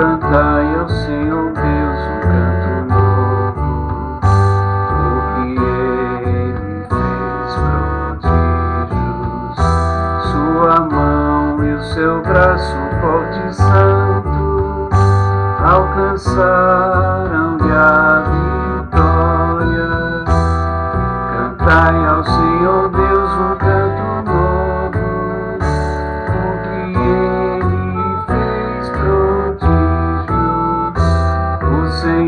Cantai ao Senhor Deus um canto novo, porque Ele fez prodígios. Sua mão e o seu braço forte e santo alcançaram-lhe a vida.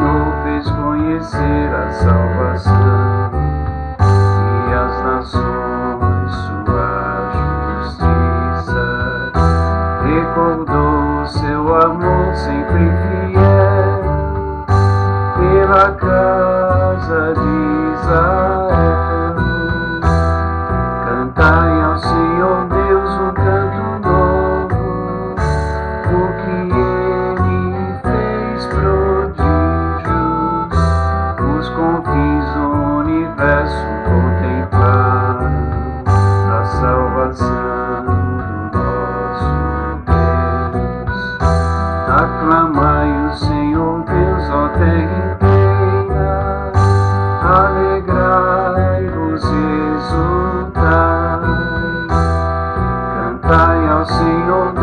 Senhor fez conhecer a salvação e as nações sua justiça. Recordou seu amor sempre fiel pela casa de Israel. Cantai ao Senhor Deus um canto novo, porque Ele fez pro. universo contemplando na salvação do nosso Deus. Aclamai o Senhor Deus, ó terra inteira, alegrai-vos e exultai, cantai ao Senhor Deus.